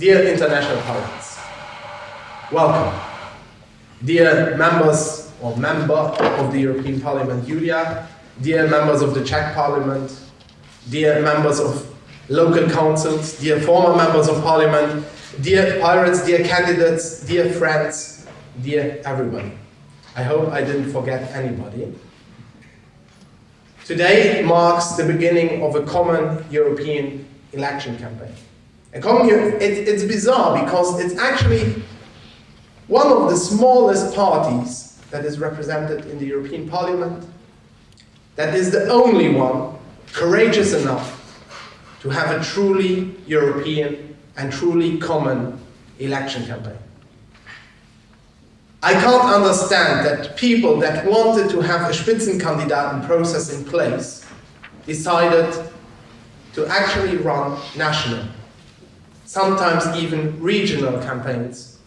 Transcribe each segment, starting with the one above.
Dear international pirates, welcome. Dear members or member of the European Parliament, Julia, dear members of the Czech Parliament, dear members of local councils, dear former members of parliament, dear pirates, dear candidates, dear friends, dear everybody. I hope I didn't forget anybody. Today marks the beginning of a common European election campaign. Common, it, it's bizarre because it's actually one of the smallest parties that is represented in the European Parliament, that is the only one courageous enough to have a truly European and truly common election campaign. I can't understand that people that wanted to have a Spitzenkandidaten process in place decided to actually run national, sometimes even regional campaigns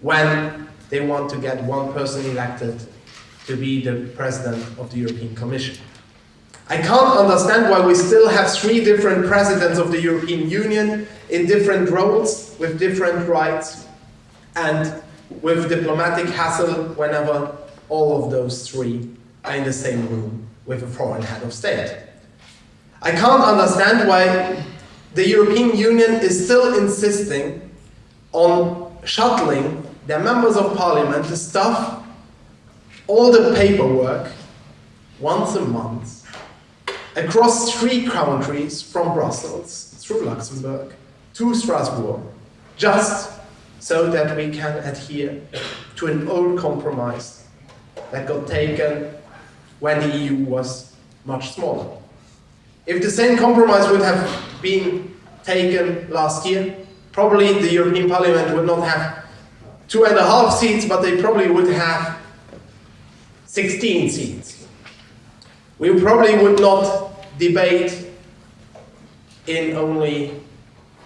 when they want to get one person elected to be the president of the European Commission. I can't understand why we still have three different presidents of the European Union in different roles, with different rights, and with diplomatic hassle whenever all of those three are in the same room with a foreign head of state. I can't understand why the European Union is still insisting on shuttling their members of parliament to stuff all the paperwork once a month across three countries from Brussels through Luxembourg to Strasbourg, just so that we can adhere to an old compromise that got taken when the EU was much smaller. If the same compromise would have been taken last year, probably the European Parliament would not have two and a half seats, but they probably would have 16 seats. We probably would not debate in only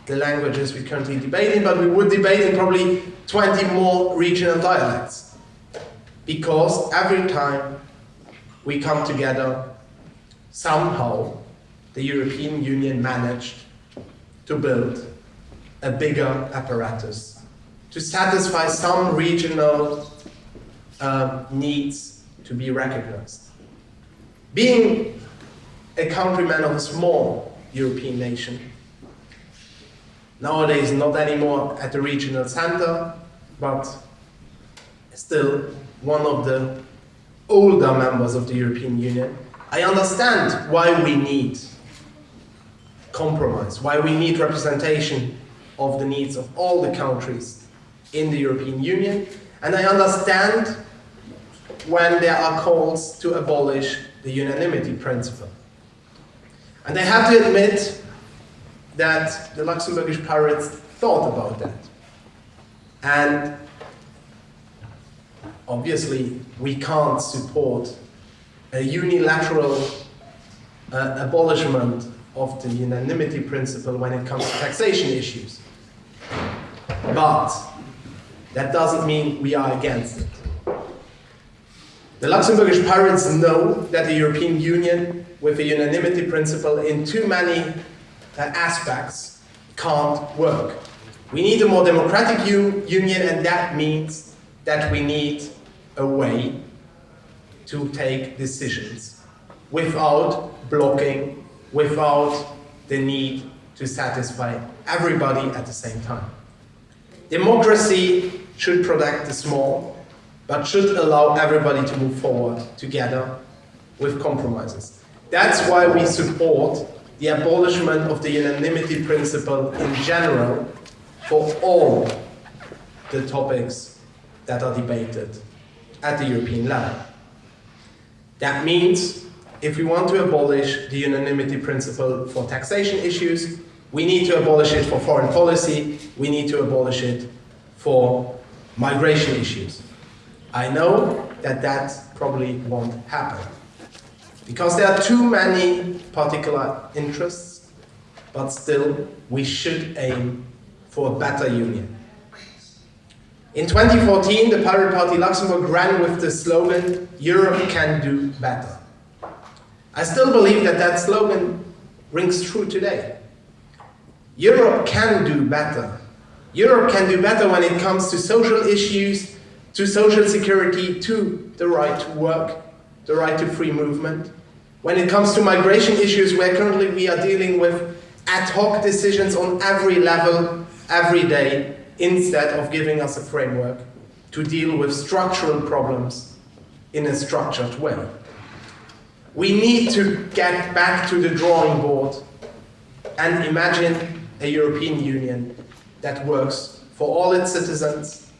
the languages we currently debate in, but we would debate in probably 20 more regional dialects. Because every time we come together, somehow the European Union managed to build a bigger apparatus to satisfy some regional uh, needs to be recognized. Being a countryman of a small European nation, nowadays not anymore at the regional center, but still one of the older members of the European Union, I understand why we need compromise, why we need representation of the needs of all the countries in the European Union, and I understand when there are calls to abolish the unanimity principle. And I have to admit that the Luxembourgish pirates thought about that. And obviously, we can't support a unilateral uh, abolishment of the unanimity principle when it comes to taxation issues. But that doesn't mean we are against it. The Luxembourgish parents know that the European Union, with the unanimity principle in too many uh, aspects, can't work. We need a more democratic union, and that means that we need a way to take decisions without blocking, without the need to satisfy everybody at the same time. Democracy should protect the small, but should allow everybody to move forward together with compromises. That's why we support the abolishment of the unanimity principle in general for all the topics that are debated at the European level. That means if we want to abolish the unanimity principle for taxation issues, we need to abolish it for foreign policy, we need to abolish it for migration issues. I know that that probably won't happen because there are too many particular interests, but still we should aim for a better union. In 2014, the Pirate Party Luxembourg ran with the slogan, Europe can do better. I still believe that that slogan rings true today. Europe can do better Europe can do better when it comes to social issues, to social security, to the right to work, the right to free movement. When it comes to migration issues, where currently we are dealing with ad hoc decisions on every level, every day, instead of giving us a framework to deal with structural problems in a structured way. We need to get back to the drawing board and imagine a European Union that works for all its citizens,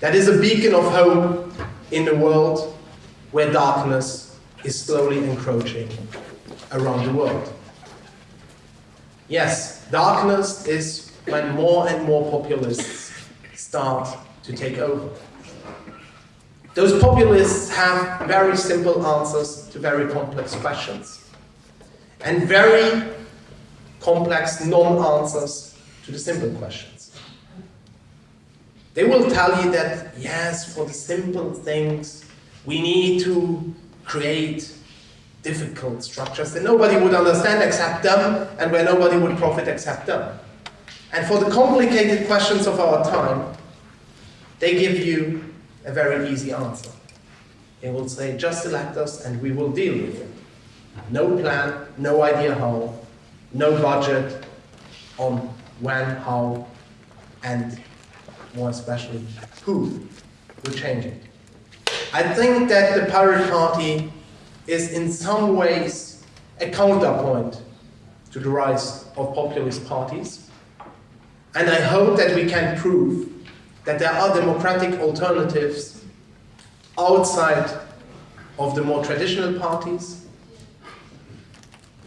that is a beacon of hope in a world where darkness is slowly encroaching around the world. Yes, darkness is when more and more populists start to take over. Those populists have very simple answers to very complex questions and very complex non-answers to the simple questions. They will tell you that, yes, for the simple things, we need to create difficult structures that nobody would understand except them, and where nobody would profit except them. And for the complicated questions of our time, they give you a very easy answer. They will say, just elect us and we will deal with it. No plan, no idea how, no budget on when, how, and more especially, who will change it. I think that the Pirate Party is in some ways a counterpoint to the rise of populist parties. And I hope that we can prove that there are democratic alternatives outside of the more traditional parties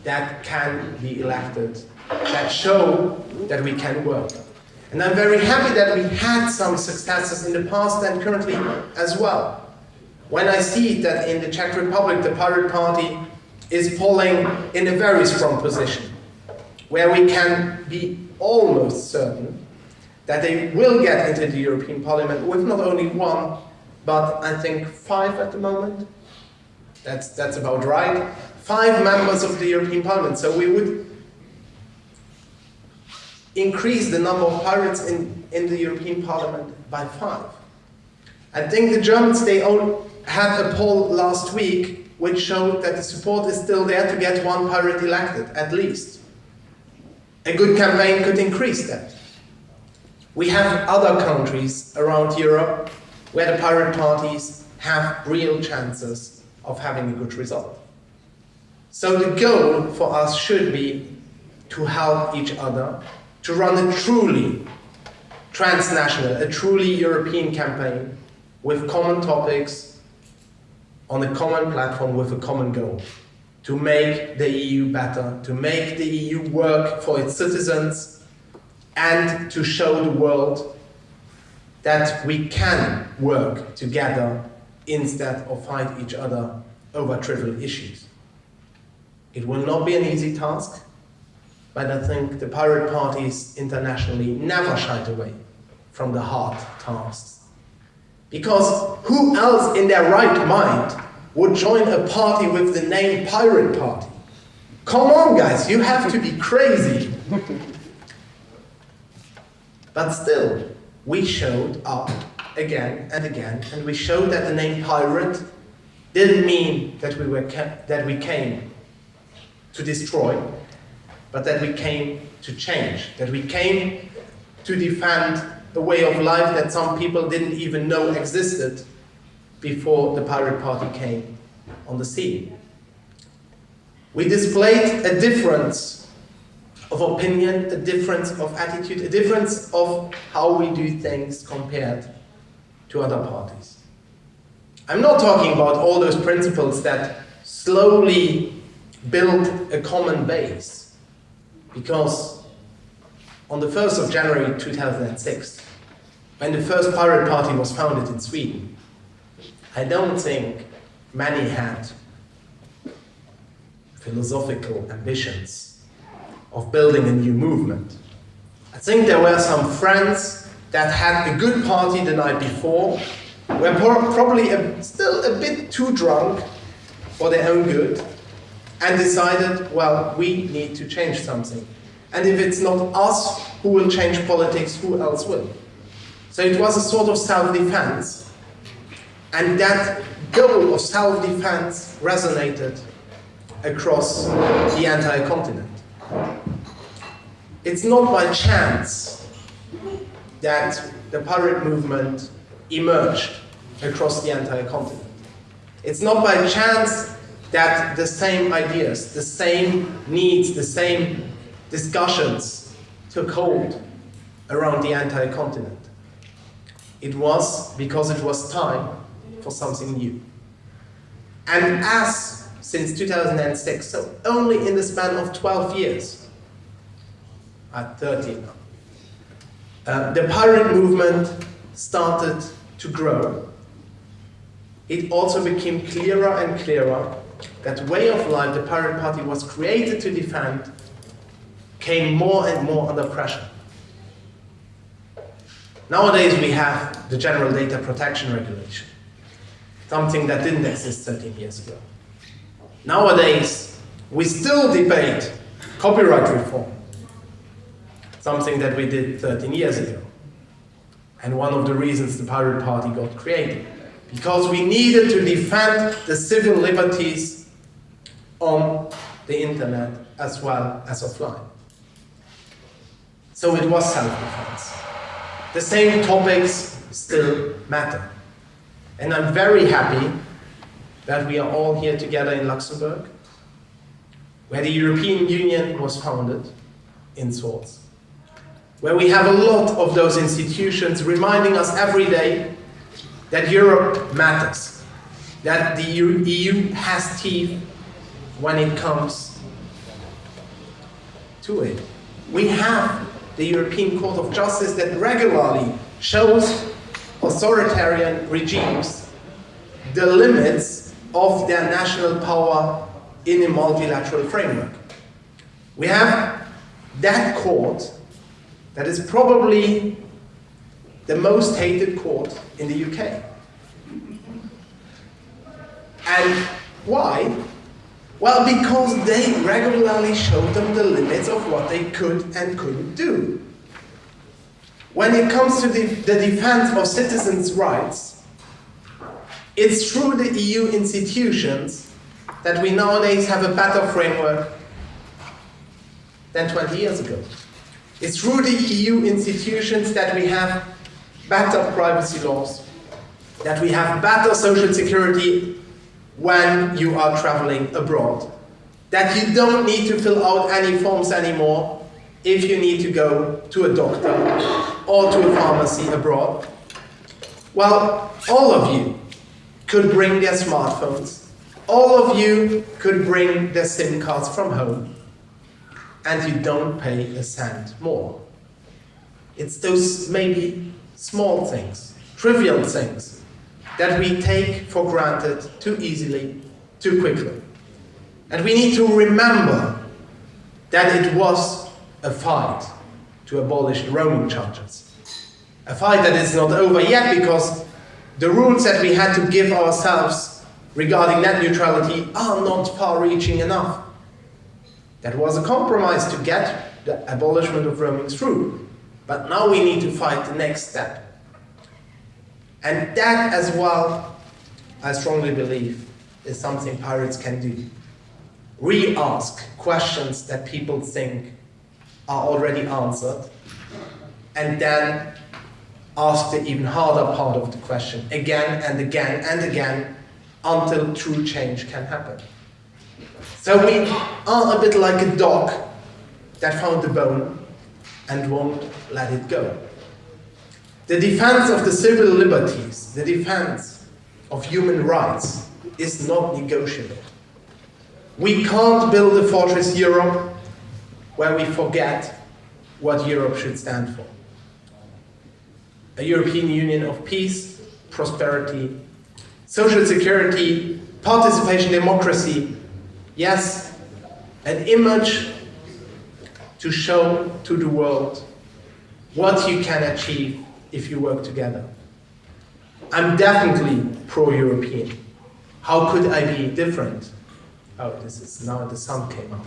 that can be elected, that show that we can work. And I'm very happy that we had some successes in the past and currently as well. When I see that in the Czech Republic the Pirate Party is polling in a very strong position, where we can be almost certain that they will get into the European Parliament with not only one, but I think five at the moment. That's, that's about right. Five members of the European Parliament. So we would increase the number of pirates in, in the European Parliament by five. I think the Germans, they all had a poll last week which showed that the support is still there to get one pirate elected, at least. A good campaign could increase that. We have other countries around Europe where the pirate parties have real chances of having a good result. So the goal for us should be to help each other to run a truly transnational, a truly European campaign with common topics on a common platform with a common goal to make the EU better, to make the EU work for its citizens and to show the world that we can work together instead of fight each other over trivial issues. It will not be an easy task, but I think the pirate parties internationally never shied away from the hard tasks. Because who else in their right mind would join a party with the name Pirate Party? Come on guys, you have to be crazy. But still, we showed up again and again, and we showed that the name pirate didn't mean that we, were that we came to destroy, but that we came to change, that we came to defend the way of life that some people didn't even know existed before the pirate party came on the scene. We displayed a difference of opinion, a difference of attitude, a difference of how we do things compared to other parties. I'm not talking about all those principles that slowly build a common base, because on the 1st of January 2006, when the first pirate party was founded in Sweden, I don't think many had philosophical ambitions of building a new movement. I think there were some friends that had a good party the night before, were probably a, still a bit too drunk for their own good, and decided, well, we need to change something. And if it's not us who will change politics, who else will? So it was a sort of self-defense. And that goal of self-defense resonated across the entire continent. It's not by chance that the pirate movement emerged across the entire continent. It's not by chance that the same ideas, the same needs, the same discussions took hold around the entire continent. It was because it was time for something new. And as since 2006, so only in the span of 12 years, at 13 now, uh, the pirate movement started to grow. It also became clearer and clearer that way of life the Pirate Party was created to defend came more and more under pressure. Nowadays we have the General Data Protection Regulation, something that didn't exist 13 years ago. Nowadays we still debate copyright reform, something that we did 13 years ago. And one of the reasons the Pirate Party got created because we needed to defend the civil liberties on the internet as well as offline. So it was self-defense. The same topics still matter. And I'm very happy that we are all here together in Luxembourg, where the European Union was founded in sorts, where we have a lot of those institutions reminding us every day that Europe matters, that the EU has teeth when it comes to it. We have the European Court of Justice that regularly shows authoritarian regimes the limits of their national power in a multilateral framework. We have that court that is probably the most hated court in the UK. And why? Well, because they regularly showed them the limits of what they could and couldn't do. When it comes to the, the defense of citizens' rights, it's through the EU institutions that we nowadays have a better framework than 20 years ago. It's through the EU institutions that we have better privacy laws, that we have better social security when you are traveling abroad, that you don't need to fill out any forms anymore if you need to go to a doctor or to a pharmacy abroad. Well, all of you could bring their smartphones, all of you could bring their SIM cards from home, and you don't pay a cent more. It's those maybe small things, trivial things, that we take for granted too easily, too quickly. And we need to remember that it was a fight to abolish roaming charges. A fight that is not over yet because the rules that we had to give ourselves regarding net neutrality are not far-reaching enough. That was a compromise to get the abolishment of roaming through. But now we need to fight the next step. And that as well, I strongly believe, is something pirates can do. Re-ask questions that people think are already answered, and then ask the even harder part of the question again and again and again until true change can happen. So we are a bit like a dog that found the bone and won't let it go. The defense of the civil liberties, the defense of human rights is not negotiable. We can't build a fortress Europe where we forget what Europe should stand for. A European Union of peace, prosperity, social security, participation, democracy, yes, an image to show to the world what you can achieve if you work together. I'm definitely pro-European. How could I be different? Oh, this is now the sun came up.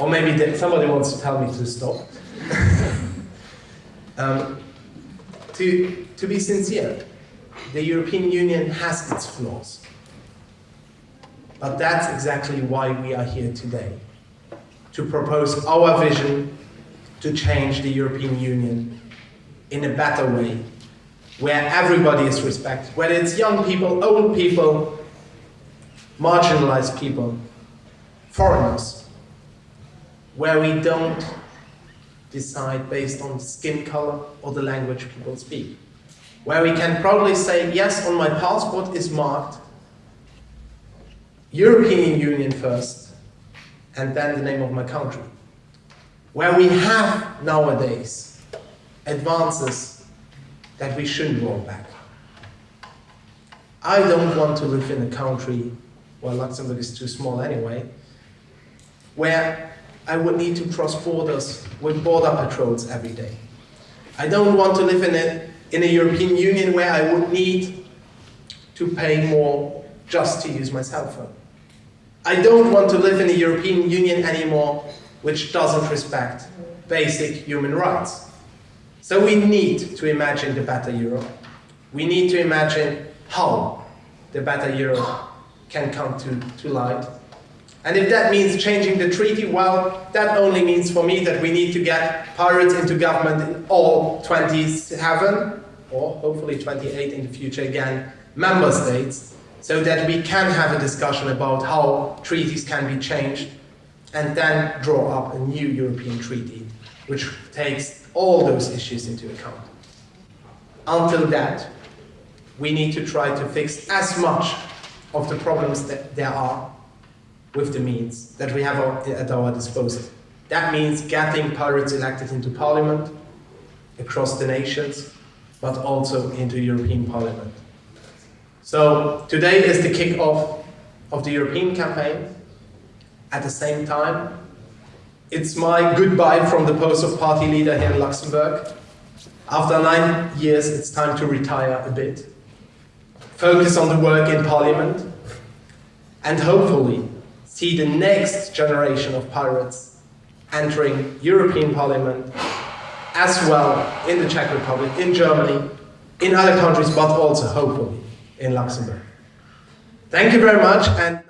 Or maybe somebody wants to tell me to stop. um, to, to be sincere, the European Union has its flaws. But that's exactly why we are here today. To propose our vision to change the European Union in a better way, where everybody is respected, whether it's young people, old people, marginalized people, foreigners, where we don't decide based on skin color or the language people speak. Where we can proudly say, yes, on my passport is marked European Union first, and then the name of my country. Where we have nowadays advances that we shouldn't roll back. I don't want to live in a country, well Luxembourg is too small anyway, where I would need to cross borders with border patrols every day. I don't want to live in a, in a European Union where I would need to pay more just to use my cell phone. I don't want to live in a European Union anymore which doesn't respect basic human rights. So we need to imagine the better Europe. We need to imagine how the better Europe can come to, to light and if that means changing the treaty, well, that only means for me that we need to get pirates into government in all 27, or hopefully 28 in the future again, member states, so that we can have a discussion about how treaties can be changed, and then draw up a new European treaty, which takes all those issues into account. Until that, we need to try to fix as much of the problems that there are with the means that we have at our disposal. That means getting pirates elected into parliament across the nations, but also into European Parliament. So today is the kick-off of the European campaign. At the same time, it's my goodbye from the post of party leader here in Luxembourg. After nine years, it's time to retire a bit. Focus on the work in Parliament, and hopefully see the next generation of pirates entering European Parliament as well in the Czech Republic, in Germany, in other countries, but also hopefully in Luxembourg. Thank you very much. and.